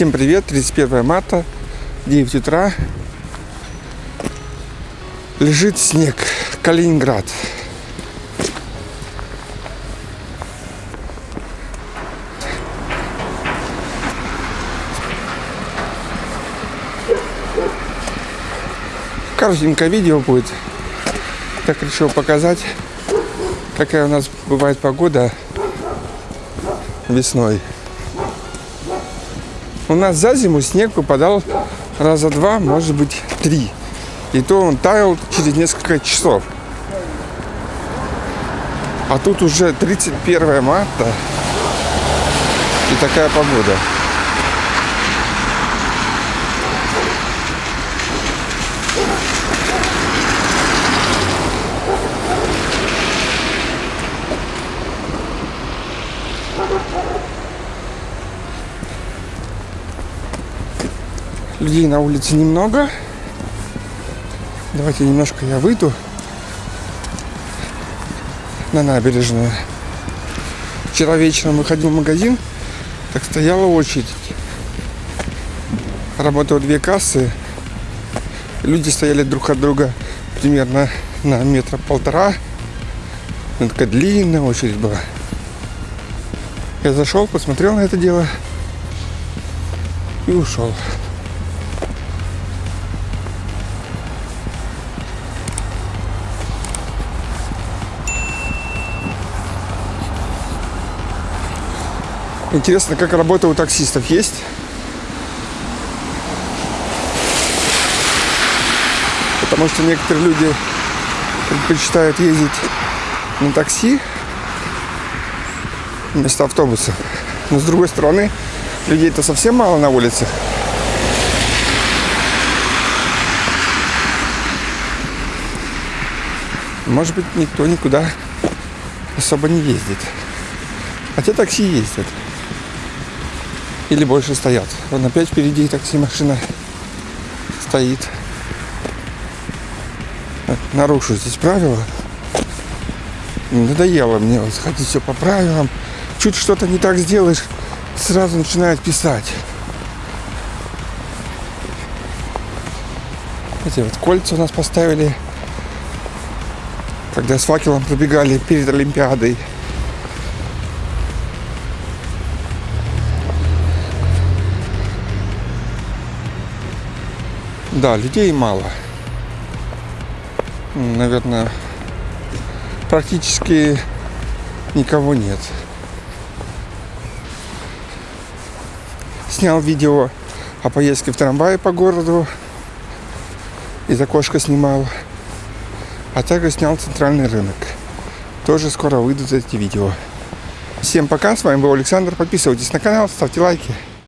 Всем привет, 31 марта, 9 утра. Лежит снег, Калининград. Коротенькое видео будет. Так решил показать, какая у нас бывает погода весной. У нас за зиму снег выпадал раза два, может быть, три. И то он таял через несколько часов. А тут уже 31 марта и такая погода. Людей на улице немного. Давайте немножко я выйду на набережную. Вчера вечером выходил в магазин, так стояла очередь. Работало две кассы. Люди стояли друг от друга примерно на метра полтора. Ну, такая длинная очередь была. Я зашел, посмотрел на это дело и ушел. Интересно, как работа у таксистов есть? Потому что некоторые люди предпочитают ездить на такси вместо автобуса. Но с другой стороны, людей-то совсем мало на улицах. Может быть, никто никуда особо не ездит. Хотя такси ездят. Или больше стоят. Вон опять впереди такси машина стоит. Нарушу здесь правила. Надоело мне вот ходить все по правилам. Чуть что-то не так сделаешь, сразу начинают писать. Эти вот кольца у нас поставили, когда с факелом пробегали перед Олимпиадой. Да, людей мало. Наверное, практически никого нет. Снял видео о поездке в трамвае по городу. Из окошка снимал. А также снял центральный рынок. Тоже скоро выйдут эти видео. Всем пока, с вами был Александр. Подписывайтесь на канал, ставьте лайки.